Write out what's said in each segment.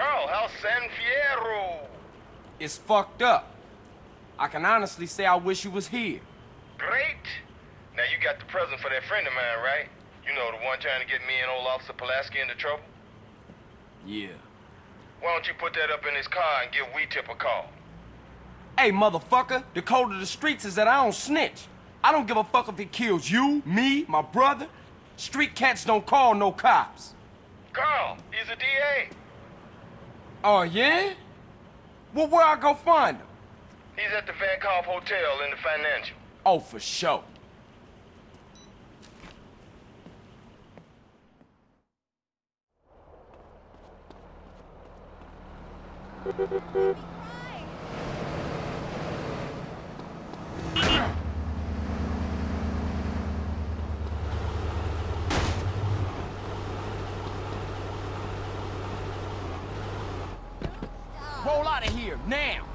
Carl, San Fierro? It's fucked up. I can honestly say I wish you was here. Great. Now you got the present for that friend of mine, right? You know, the one trying to get me and old Officer Pulaski into trouble? Yeah. Why don't you put that up in his car and give WeTip a call? Hey, motherfucker, the code of the streets is that I don't snitch. I don't give a fuck if it kills you, me, my brother. Street cats don't call no cops. Carl, he's a DA. Oh, yeah? Well, where I go find him? He's at the Van Hotel in the Financial. Oh, for sure. Roll out of here, now!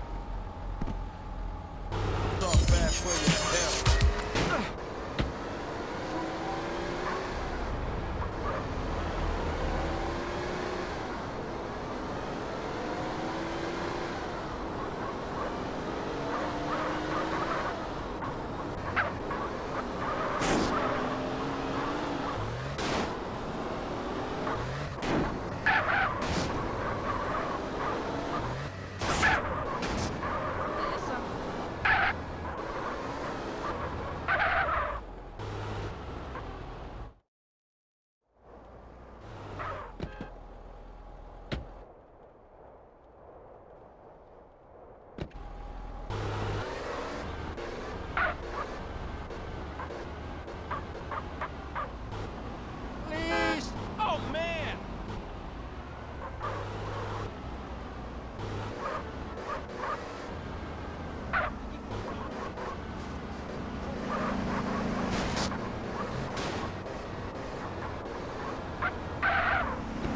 Please! Oh, man!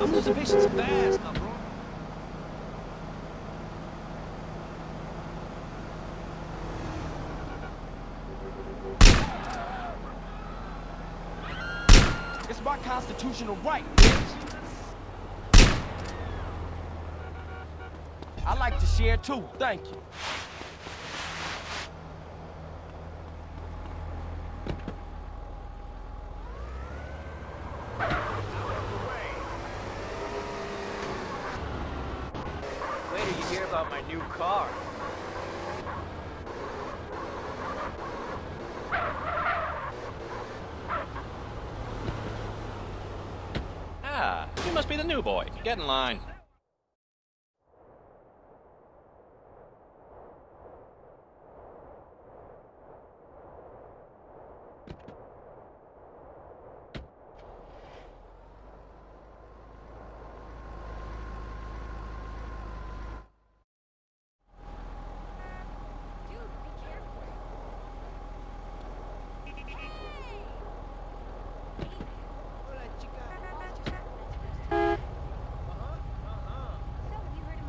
Bro. It's my constitutional right, bitch! I like to share too, thank you. Wait till you hear about my new car. Ah, you must be the new boy. Get in line. Hey, I got a job to do here. Hey, buddy, read the landmine, doo-doo. I value making something of myself. Yes, it's time that you got out about it. So, uh, have you ever been to college? Yeah, it's a wicked, destructive thing. Bye. Keep fighting the power. Hey there. Oregano, brother. You still live in the ghetto? Of course, and I stay away from you. Please, people. Peace and unity. Look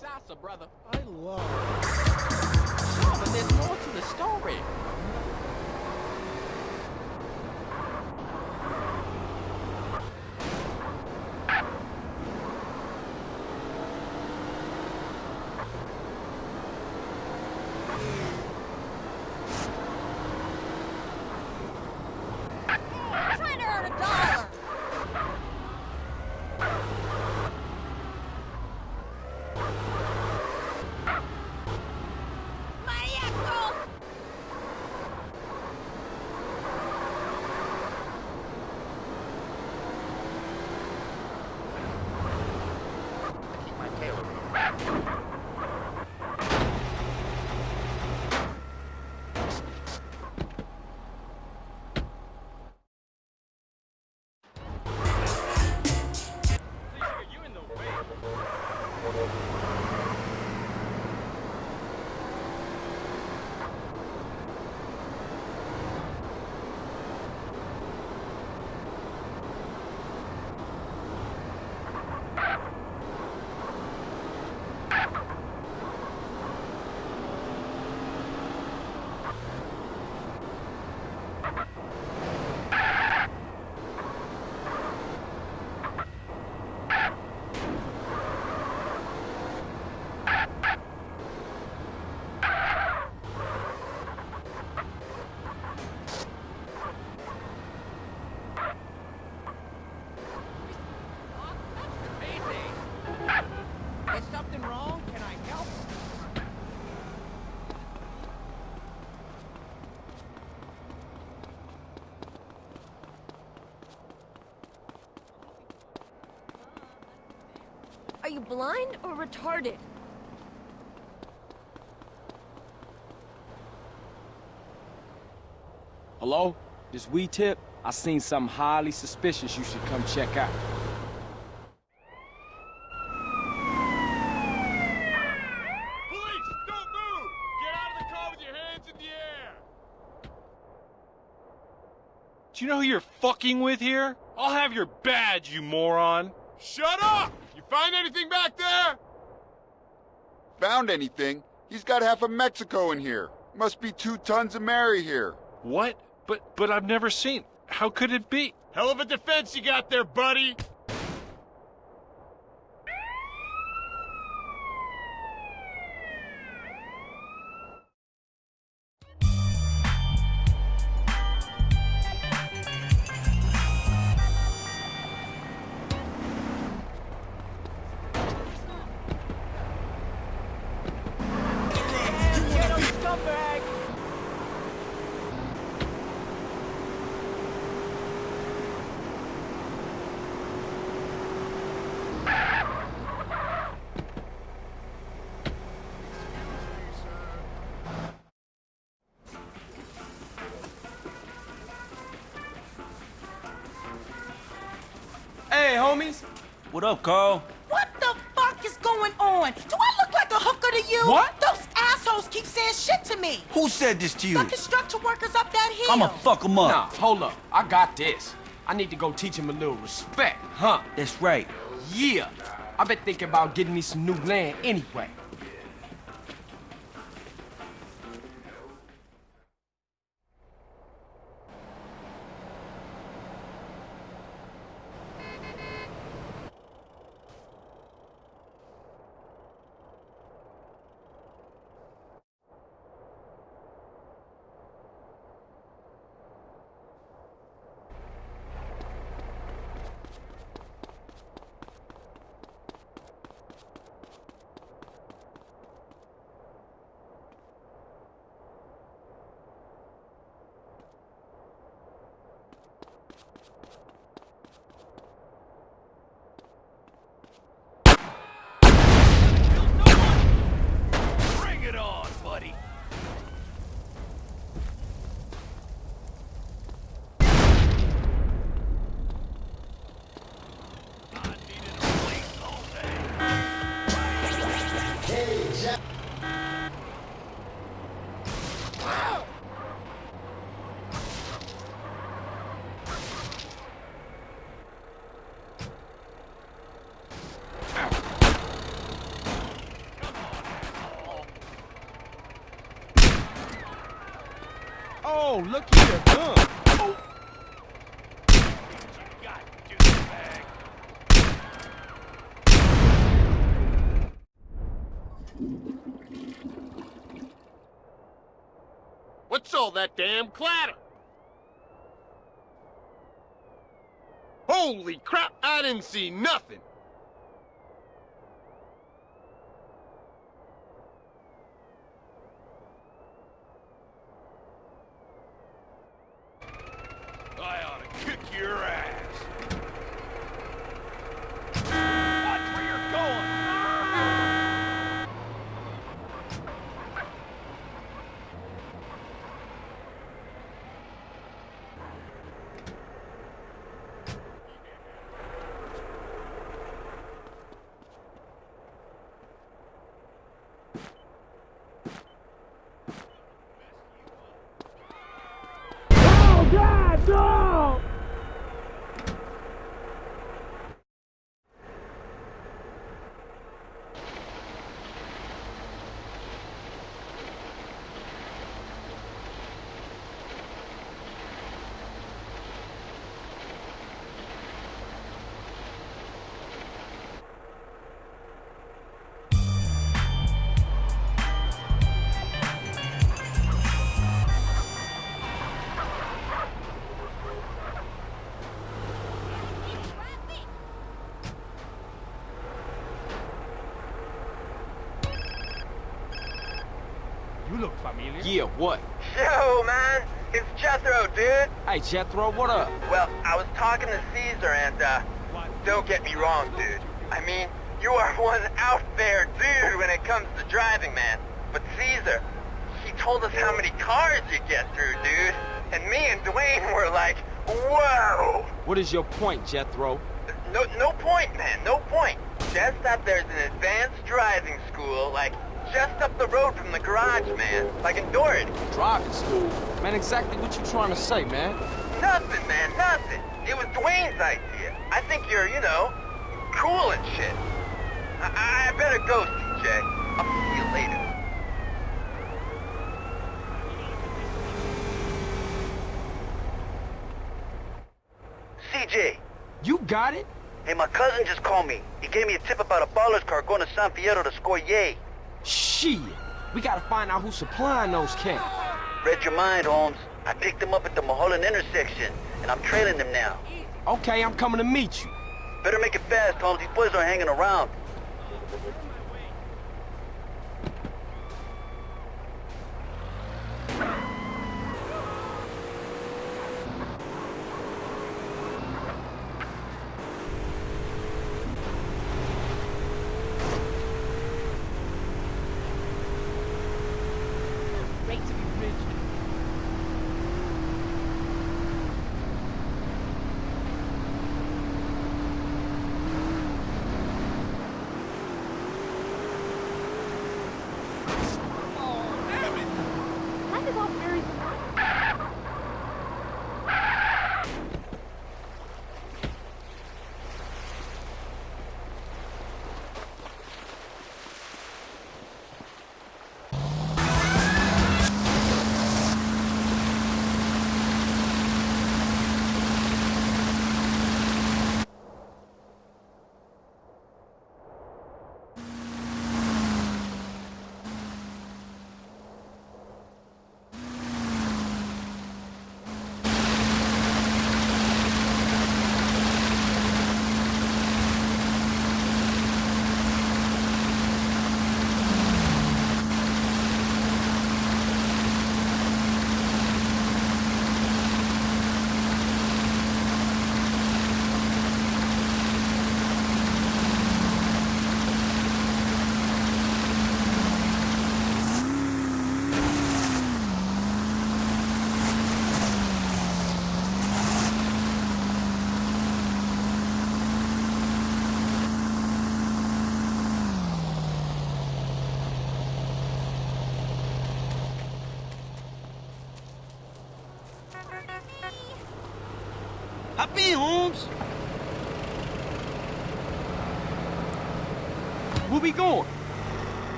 Sasa, brother. I love... Oh, but there's more to the story. I'm trying to earn a dollar. Maniaco! you blind or retarded? Hello? This WeTip? I seen something highly suspicious you should come check out. Police, don't move! Get out of the car with your hands in the air! Do you know who you're fucking with here? I'll have your badge, you moron. Shut up! You find anything back there? Found anything? He's got half of Mexico in here. Must be two tons of Mary here. What? But but I've never seen. How could it be? Hell of a defense you got there, buddy! What up, Carl? What the fuck is going on? Do I look like a hooker to you? What? Those assholes keep saying shit to me. Who said this to you? The construction workers up that hill. I'ma fuck 'em up. Nah, hold up. I got this. I need to go teach him a little respect, huh? That's right. Yeah. I've been thinking about getting me some new land anyway. Oh, look here. Oh. Got, douchebag. What's all that damn clatter? Holy crap, I didn't see nothing! Look familiar. Yeah, what? Yo, man, it's Jethro, dude. Hey, Jethro, what up? Well, I was talking to Caesar, and uh, don't get me wrong, dude. I mean, You are one out there dude when it comes to driving, man. But Caesar, he told us how many cars you get through, dude. And me and Dwayne were like, whoa! What is your point, Jethro? No, no point, man, no point. Just that there's an advanced driving school, like, just up the road from the garage, man. Like in Doherty. Driving school? Man, exactly what you trying to say, man? Nothing, man, nothing. It was Dwayne's idea. I think you're, you know, cool and shit. I, I better go, CJ. I'll see you later. CJ. You got it? Hey, my cousin just called me. He gave me a tip about a baller's car going to San Fierro to score yay. Shit. We gotta find out who's supplying those cans. Read your mind, Holmes. I picked them up at the Mulholland intersection, and I'm trailing them now. Okay, I'm coming to meet you. Better make it fast, Holmes. These boys are hanging around.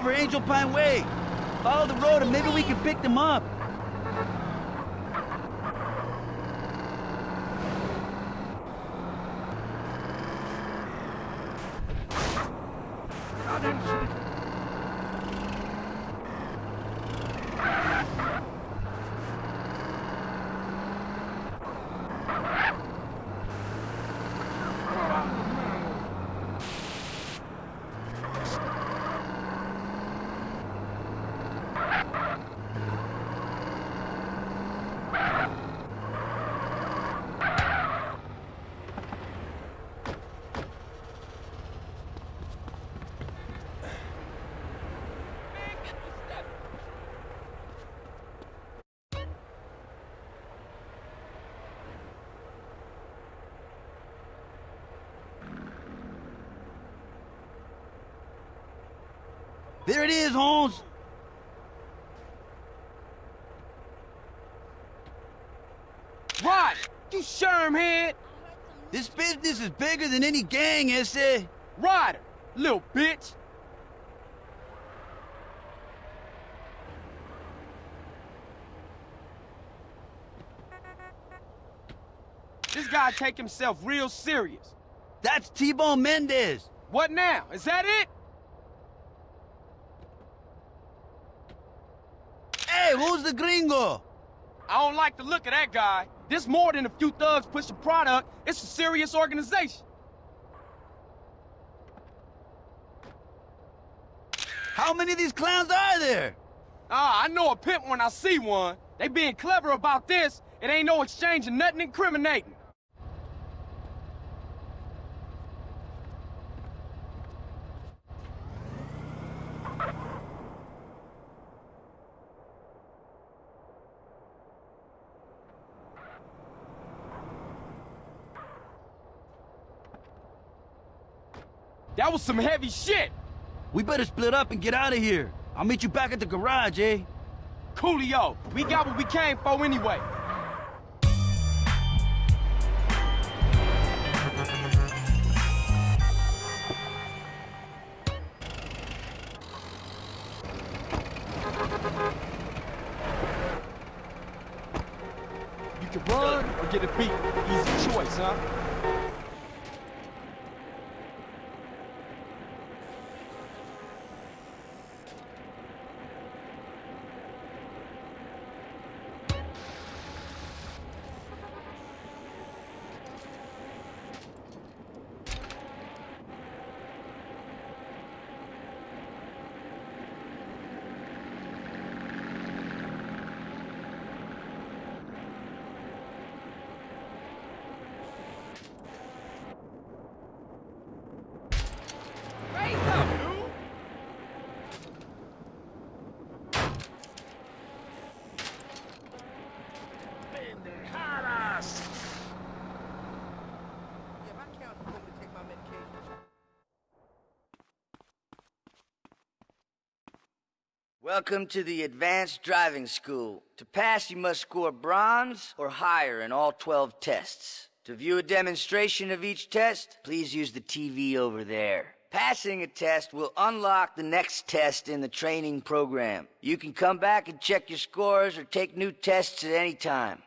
Over Angel Pine Way. Follow the road and maybe we can pick them up. There it is, Holmes. Rod, you shermhead. This business is bigger than any gang, ese. Ryder, little bitch. This guy take himself real serious. That's T-Bone Mendez. What now? Is that it? Hey, who's the gringo? I don't like the look of that guy. This more than a few thugs pushing product. It's a serious organization. How many of these clowns are there? Ah, I know a pimp when I see one. They being clever about this. It ain't no exchange of nothing incriminating. That was some heavy shit. We better split up and get out of here. I'll meet you back at the garage, eh? Coolio, we got what we came for anyway. You can run or get a beat. Easy choice, huh? Yeah, my count told me to take my medication. Welcome to the Advanced Driving School. To pass, you must score bronze or higher in all 12 tests. To view a demonstration of each test, please use the TV over there. Passing a test will unlock the next test in the training program. You can come back and check your scores or take new tests at any time.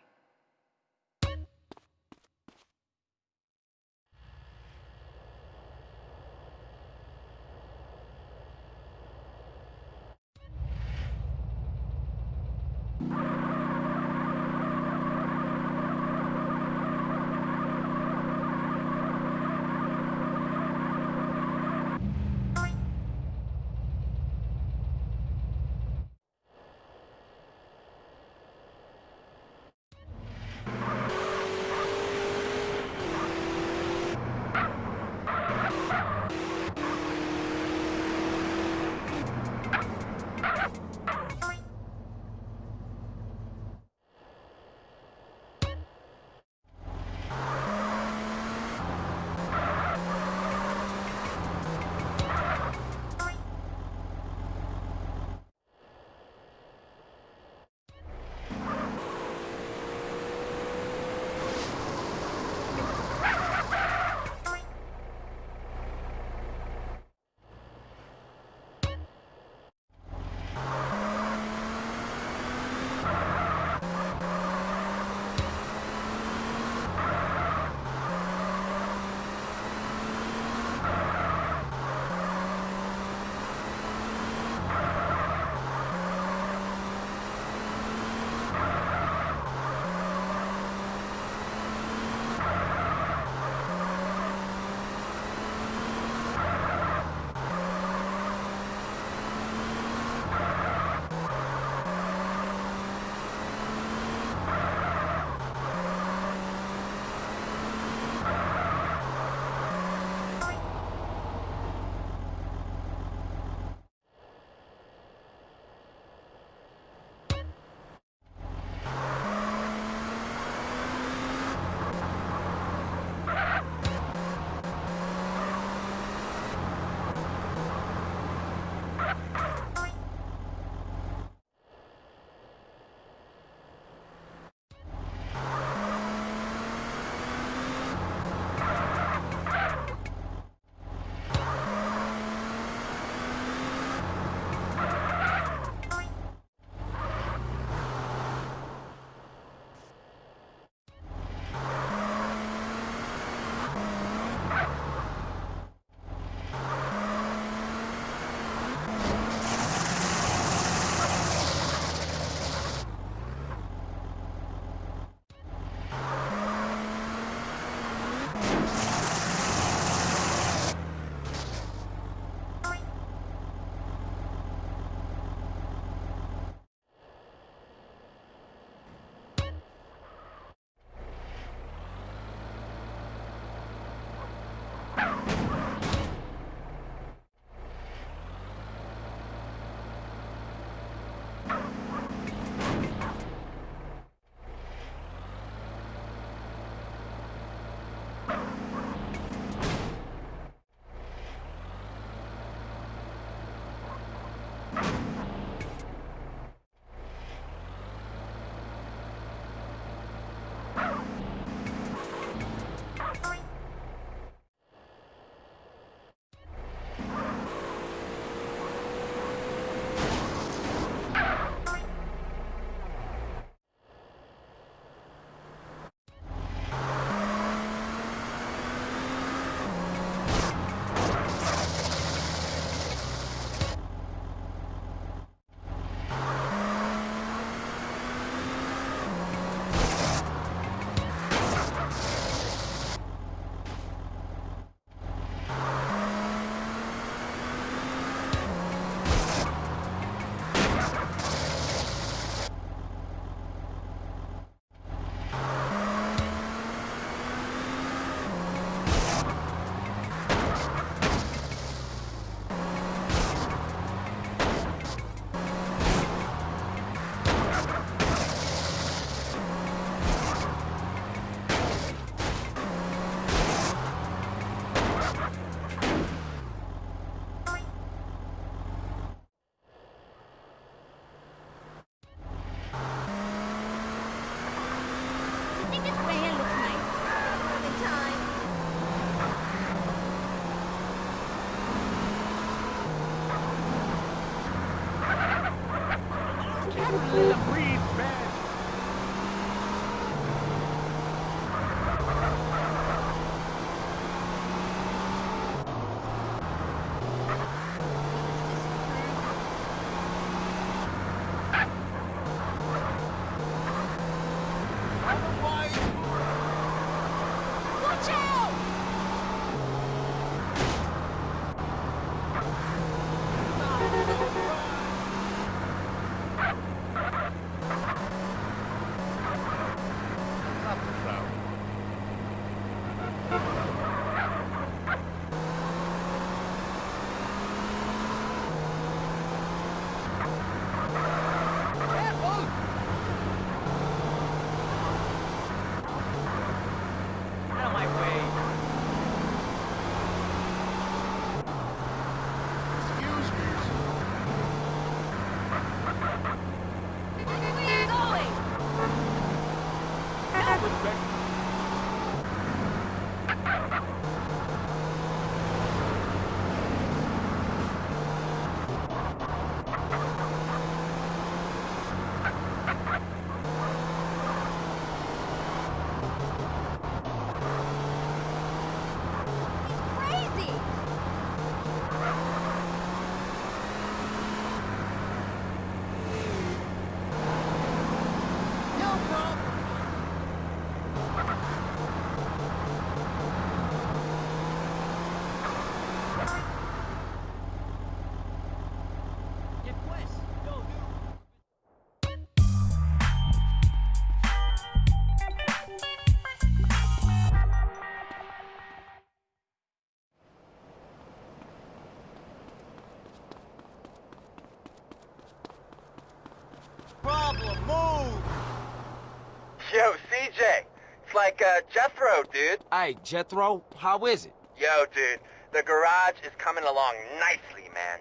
Jethro, dude. Hey, Jethro, how is it? Yo, dude. The garage is coming along nicely, man.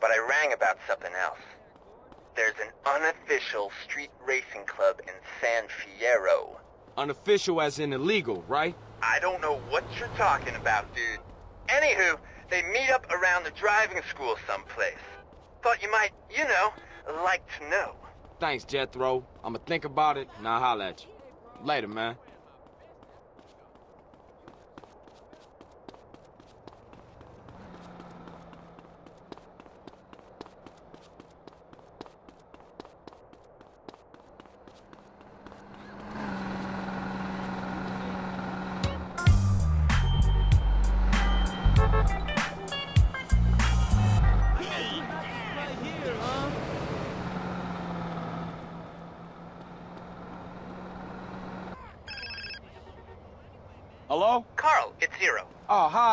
But I rang about something else. There's an unofficial street racing club in San Fierro. Unofficial as in illegal, right? I don't know what you're talking about, dude. Anywho, they meet up around the driving school someplace. Thought you might, you know, like to know. Thanks, Jethro. I'ma think about it and I'll holler at you. Later, man.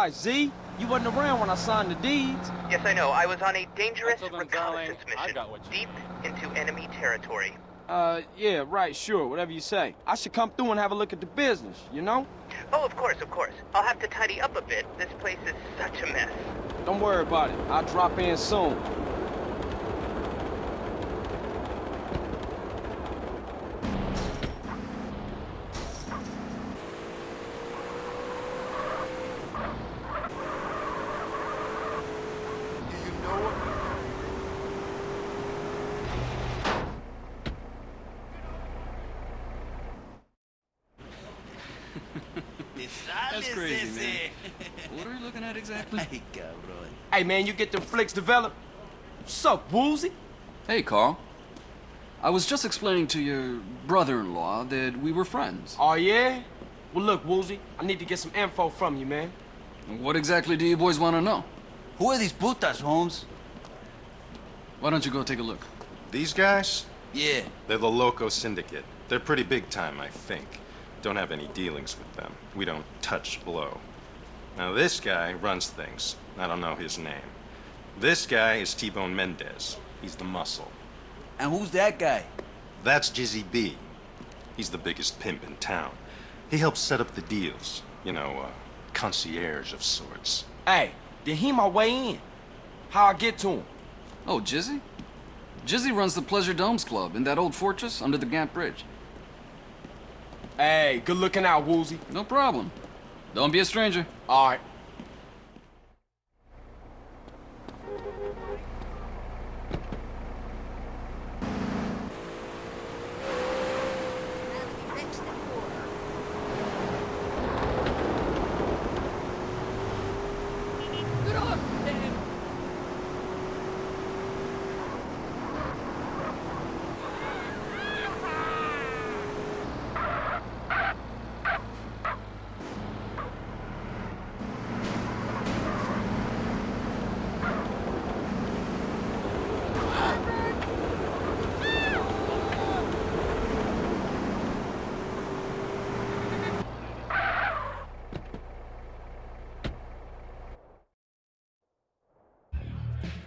Hi, Z. You wasn't around when I signed the deeds. Yes, I know. I was on a dangerous Until reconnaissance darling, mission got what you deep into enemy territory. Uh, yeah, right, sure, whatever you say. I should come through and have a look at the business, you know? Oh, of course, of course. I'll have to tidy up a bit. This place is such a mess. Don't worry about it. I'll drop in soon. Do you know him? That's crazy, man. What are you looking at exactly? Ay, cabrón. Hey, man, you get them flicks developed? What's up, Woozie? Hey, Carl. I was just explaining to your brother-in-law that we were friends. Oh, yeah? Well, look, Woozie, I need to get some info from you, man. What exactly do you boys want to know? Who are these putas, Holmes? Why don't you go take a look? These guys? Yeah. They're the Loco Syndicate. They're pretty big time, I think. Don't have any dealings with them. We don't touch blow. Now, this guy runs things. I don't know his name. This guy is T-Bone Mendez. He's the muscle. And who's that guy? That's Jizzy B. He's the biggest pimp in town. He helps set up the deals. You know, uh, concierge of sorts. Hey, did he my way in? How I get to him? Oh, Jizzy? Jizzy runs the Pleasure Domes Club in that old fortress under the Gant Bridge. Hey, good looking out, Woozie. No problem. Don't be a stranger. All right.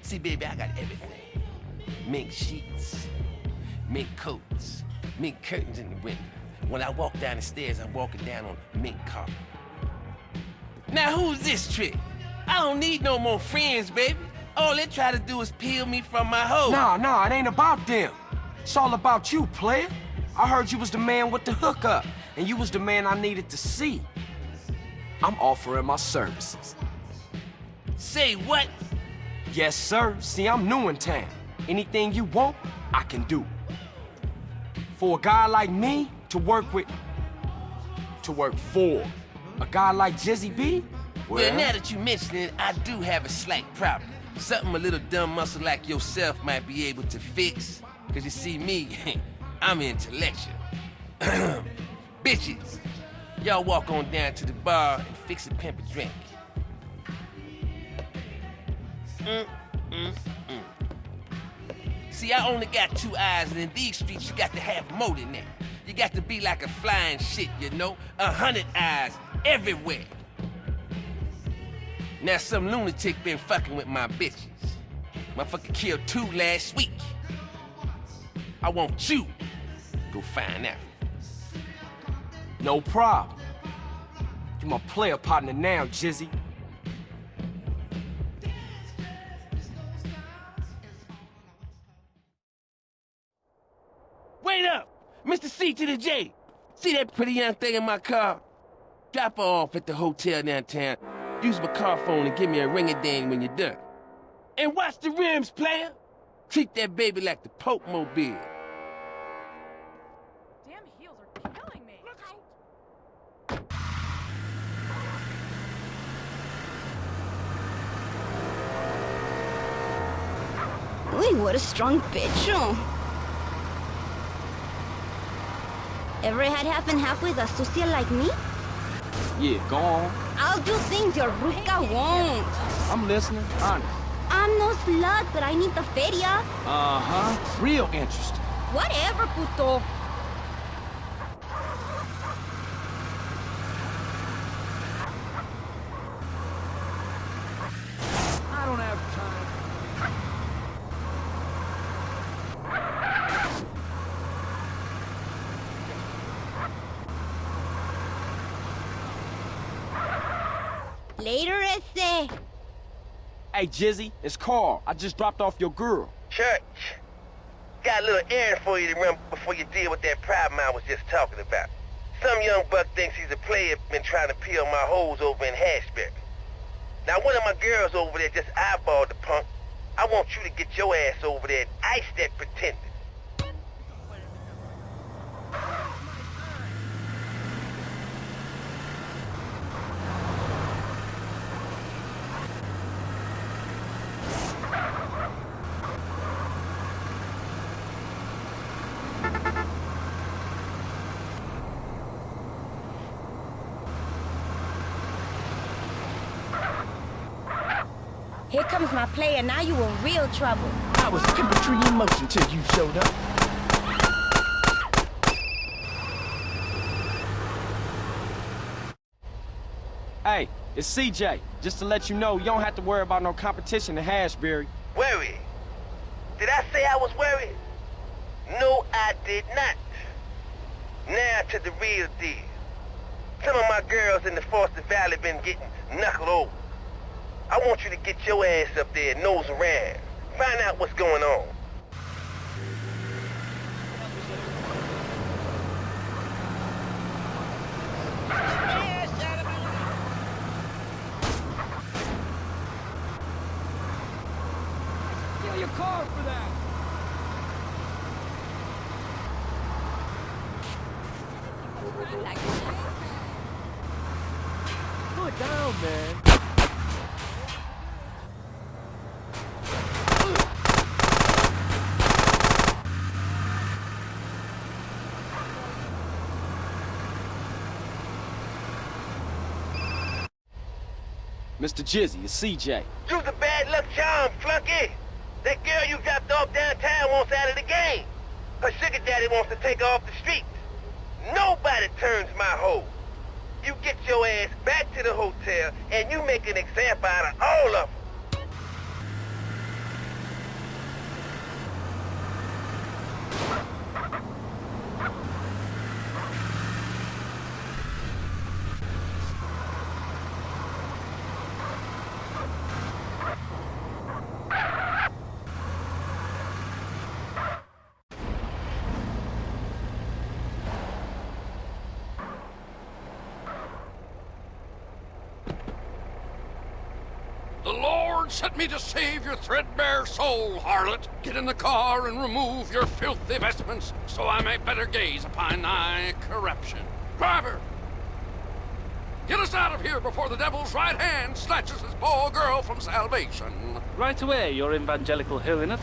See, baby, I got everything. Mink sheets, mink coats, mink curtains in the window. When I walk down the stairs, I'm walking down on mink carpet. Now who's this trick? I don't need no more friends, baby. All they try to do is peel me from my hoe. Nah, nah, it ain't about them. It's all about you, player. I heard you was the man with the hookup, and you was the man I needed to see. I'm offering my services. Say what? Yes, sir. See, I'm new in town. Anything you want, I can do. For a guy like me to work with, to work for, a guy like Jizzy B, well, well now that you mention it, I do have a slight problem. Something a little dumb muscle like yourself might be able to fix. Cause you see me, I'm intellectual. Bitches, y'all walk on down to the bar and fix a pimp a drink. Mm, mm, mm. See, I only got two eyes, and in these streets, you got to have more than that. You got to be like a flying shit, you know? A hundred eyes everywhere. Now some lunatic been fucking with my bitches. Motherfucker killed two last week. I want you go find out. No problem. You my player partner now, Jizzy. Wait up! Mr. C to the J! See that pretty young thing in my car? Drop her off at the hotel downtown. Use my car phone and give me a ring-a-ding when you're done. And watch the rims, player! Treat that baby like the Pope Mobile. Damn heels are killing me. Look out! Uy, what a strong pecho. Ever had half and half with a sucia like me? Yeah, go on. I'll do things your ruca won't. I'm listening, honest. I'm no slut, but I need the feria. Uh-huh. Real interesting. Whatever, puto. I don't have time. Later, ese. Hey, Jizzy, it's Carl. I just dropped off your girl. Church. Got a little errand for you to run before you deal with that problem I was just talking about. Some young buck thinks he's a player been trying to peel my hoes over in Hashbury. Now one of my girls over there just eyeballed the punk. I want you to get your ass over there and ice that pretender. Here comes my player. Now you in real trouble. I was chemistry in motion till you showed up. Hey, it's CJ. Just to let you know, you don't have to worry about no competition in Hashbury. Worried? Did I say I was worried? No, I did not. Now to the real deal. Some of my girls in the Foster Valley been getting knuckled over. I want you to get your ass up there nose around. Find out what's going on. Get your car for that. Put it down, man. Mr. Jizzy, it's CJ. You's a bad luck charm, flunky. That girl you dropped off downtown wants out of the game. Her sugar daddy wants to take her off the streets. Nobody turns my hoe. You get your ass back to the hotel and you make an example out of all of them. Lord sent me to save your threadbare soul, harlot. Get in the car and remove your filthy vestments, so I may better gaze upon thy corruption. Driver! Get us out of here before the devil's right hand snatches this poor girl from salvation. Right away, your evangelical holiness.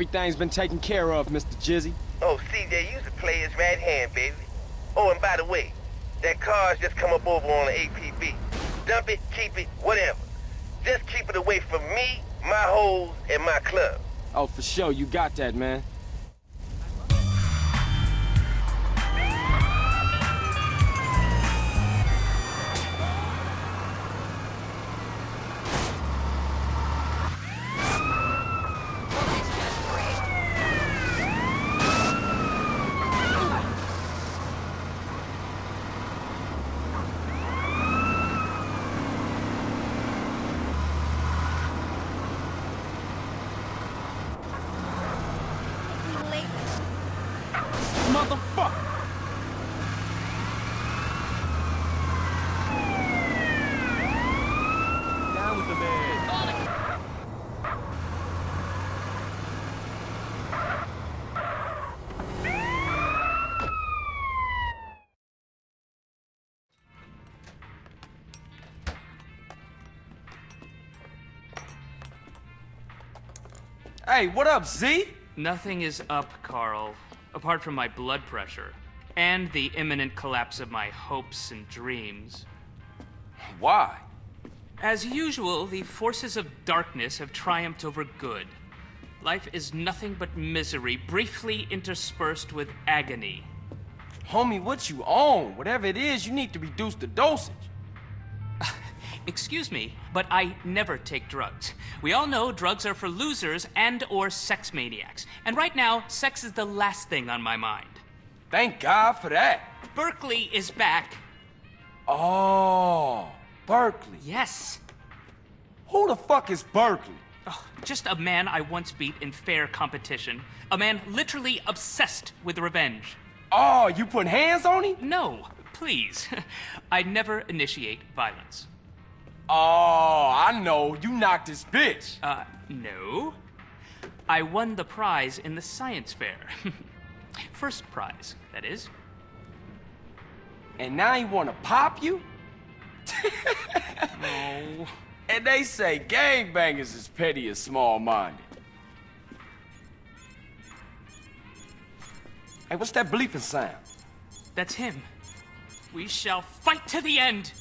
Everything's been taken care of, Mr. Jizzy. Oh, CJ, you's the player's right hand, baby. Oh, and by the way, that car's just come up over on the APB. Dump it, keep it, whatever. Just keep it away from me, my hoes, and my club. Oh, for sure, you got that, man. Hey, what up, Z? Nothing is up, Carl, apart from my blood pressure and the imminent collapse of my hopes and dreams. Why? As usual, the forces of darkness have triumphed over good. Life is nothing but misery, briefly interspersed with agony. Homie, what you on? Whatever it is, you need to reduce the dosage. Excuse me, but I never take drugs. We all know drugs are for losers and or sex maniacs. And right now, sex is the last thing on my mind. Thank God for that. Berkeley is back. Oh, Berkeley. Yes. Who the fuck is Berkeley? Oh, just a man I once beat in fair competition. A man literally obsessed with revenge. Oh, you putting hands on him? No, please. I never initiate violence. Oh, I know. You knocked this bitch. Uh, no. I won the prize in the science fair. First prize, that is. And now he wanna pop you? No. And they say gangbangers is petty and small-minded. Hey, what's that bleeping sound? That's him. We shall fight to the end.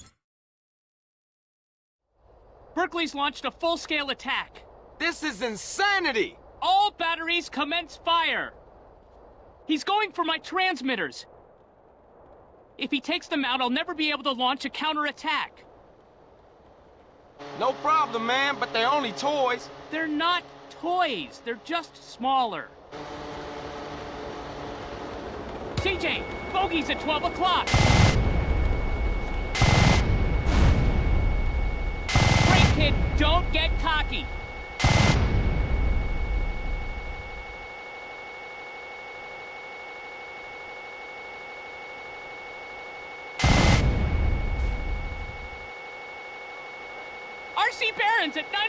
Berkeley's launched a full-scale attack. This is insanity! All batteries commence fire. He's going for my transmitters. If he takes them out, I'll never be able to launch a counterattack. No problem, man, but they're only toys. They're not toys. They're just smaller. CJ, bogey's at 12 o'clock. Kid, don't get cocky. RC Barons at 9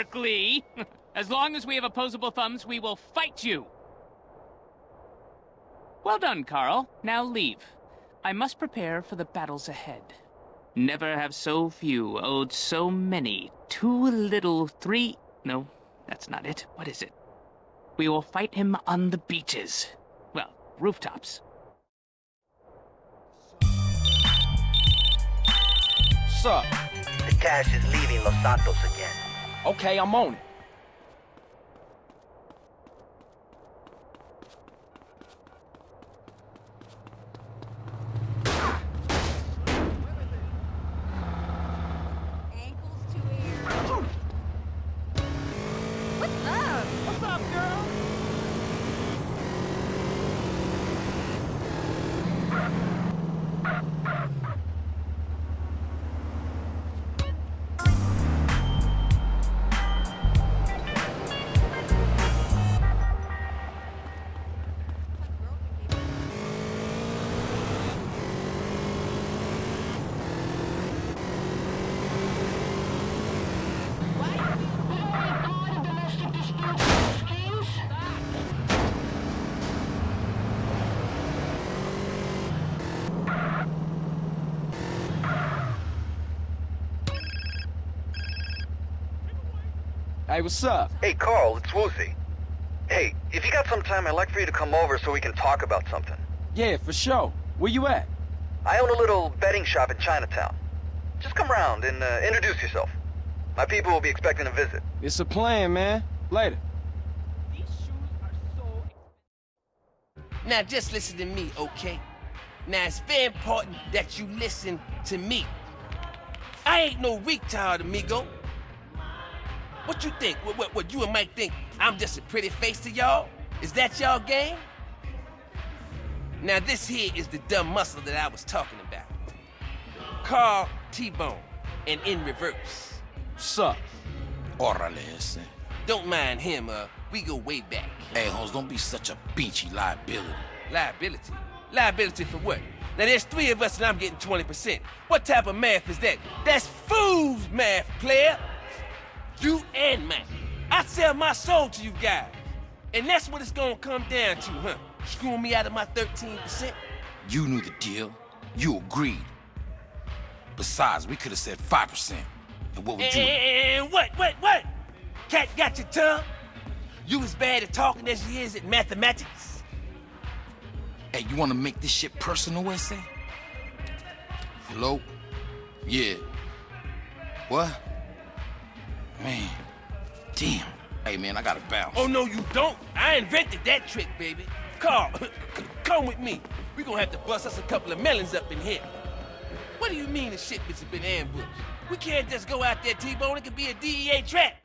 Berkeley. As long as we have opposable thumbs, we will fight you. Well done, Carl. Now leave. I must prepare for the battles ahead. Never have so few owed so many. Too little, three... No, that's not it. What is it? We will fight him on the beaches. Well, rooftops. Sup? The cash is leaving Los Santos again. Okay, I'm on it. Hey, what's up? Hey, Carl, it's Woozie. Hey, if you got some time, I'd like for you to come over so we can talk about something. Yeah, for sure. Where you at? I own a little betting shop in Chinatown. Just come round and uh, introduce yourself. My people will be expecting a visit. It's a plan, man. Later. Now just listen to me, okay? Now it's very important that you listen to me. I ain't no retard, amigo. What you think? What, what, what you and Mike think? I'm just a pretty face to y'all? Is that y'all game? Now this here is the dumb muscle that I was talking about. Carl T-Bone, and in reverse. Sup? Órale ese. Don't mind him, uh, we go way back. Hey, Holmes, don't be such a beachy liability. Liability? Liability for what? Now there's three of us and I'm getting 20%. What type of math is that? That's fool's math, player. You and Mike. I sell my soul to you guys. And that's what it's gonna come down to, huh? Screwing me out of my 13%? You knew the deal. You agreed. Besides, we could have said 5%. And what would you... And what, what, what? Cat got your tongue? You as bad at talking as you is at mathematics? Hey, you want to make this shit personal, SA? Hello? Yeah. What? Man. Damn. Hey, man, I gotta bounce. Oh, no, you don't. I invented that trick, baby. Carl, come with me. we gonna have to bust us a couple of melons up in here. What do you mean the shipments have been ambushed? We can't just go out there, T-Bone. It could be a DEA trap.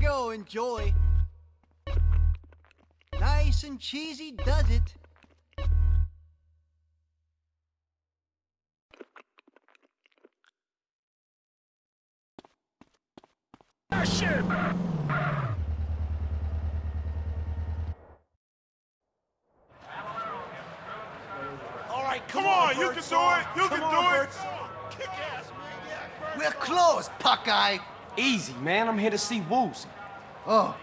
You go, enjoy. Nice and cheesy does it. All right, come, on, you can do it. You can do it. We're closed, Puckeye. Easy, man. I'm here to see Woozie. Oh,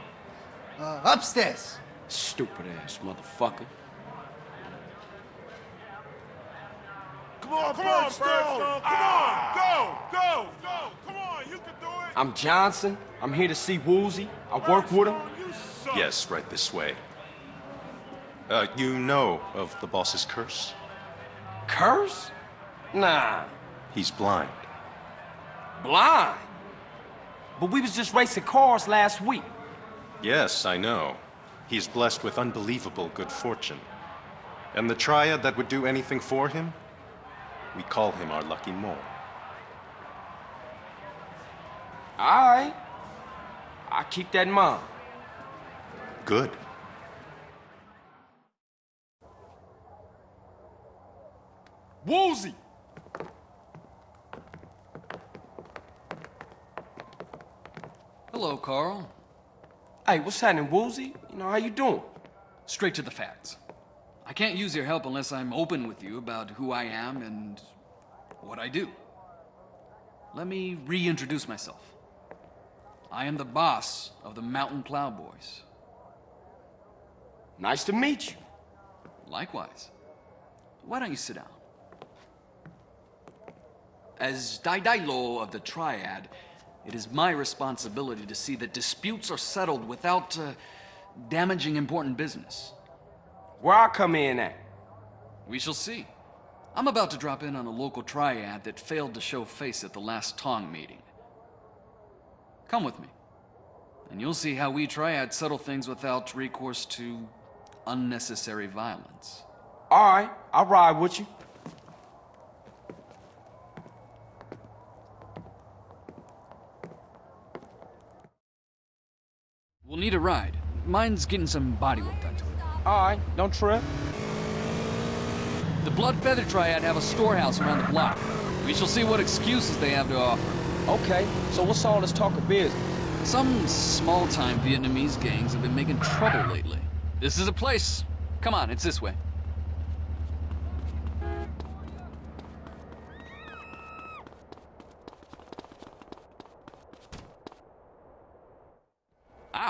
uh, upstairs. Stupid ass motherfucker. Come on, come on, Birdstone. Come on, go, go, go. Come on, you can do it. I'm Johnson. I'm here to see Woozie. I work with him. Yes, right this way. Uh, you know of the boss's curse? Curse? Nah. He's blind. Blind. But we was just racing cars last week. Yes, I know. He's blessed with unbelievable good fortune. And the triad that would do anything for him? We call him our lucky mole. All right. I keep that in mind. Good. Woozie! Hello, Carl. Hey, what's happening, Woozie? You know, how you doing? Straight to the facts. I can't use your help unless I'm open with you about who I am and what I do. Let me reintroduce myself. I am the boss of the Mountain Cloud Boys. Nice to meet you. Likewise. Why don't you sit down? As Daidai of the Triad, it is my responsibility to see that disputes are settled without uh, damaging important business. Where I come in at? We shall see. I'm about to drop in on a local triad that failed to show face at the last Tong meeting. Come with me, and you'll see how we triads settle things without recourse to unnecessary violence. All right, I'll ride with you. We'll need a ride. Mine's getting some bodywork done to it. All right, don't trip. The Blood Feather Triad have a storehouse around the block. We shall see what excuses they have to offer. Okay, so what's all this talk of business? Some small-time Vietnamese gangs have been making trouble lately. This is a place. Come on, it's this way.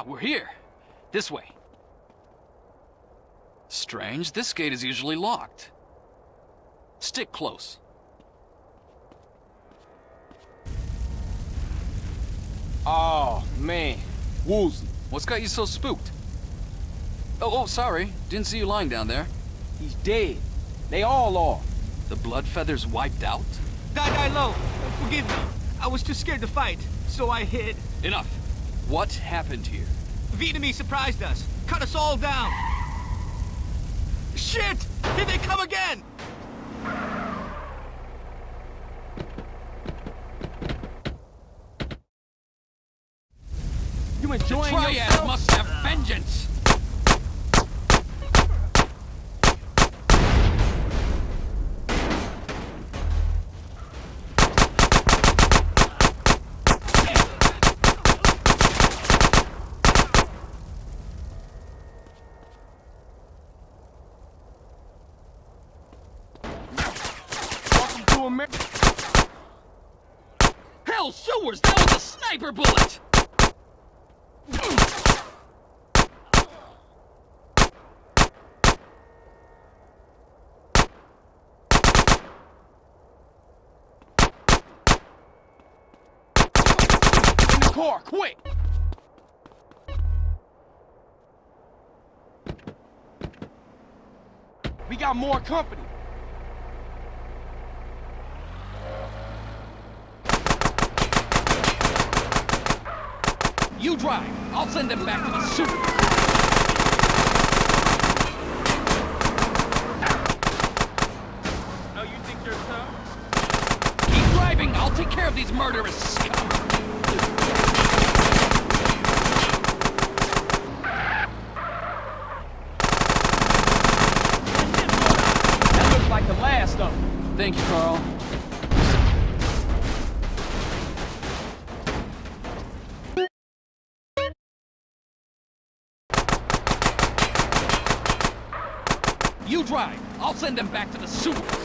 We're here. This way. Strange, this gate is usually locked. Stick close. Oh, man. Woozie. What's got you so spooked? Oh, oh, sorry. Didn't see you lying down there. He's dead. They all are. The blood feathers wiped out? Die, die low. Forgive me. I was too scared to fight, so I hid. Enough. What happened here? Vietnamese surprised us. Cut us all down. Shit! Here they come again! You enjoying the Triad yourself? must have vengeance! Welcome to America. Hell, sewers! That was a sniper bullet! In the car, quick! We got more company. You drive. I'll send them back to the super. Oh, you think you're tough? Keep driving. I'll take care of these murderous scum. That looks them. Thank you, Carl. You drive. I'll send them back to the super.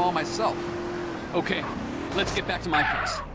Them all myself. Okay, let's get back to my place.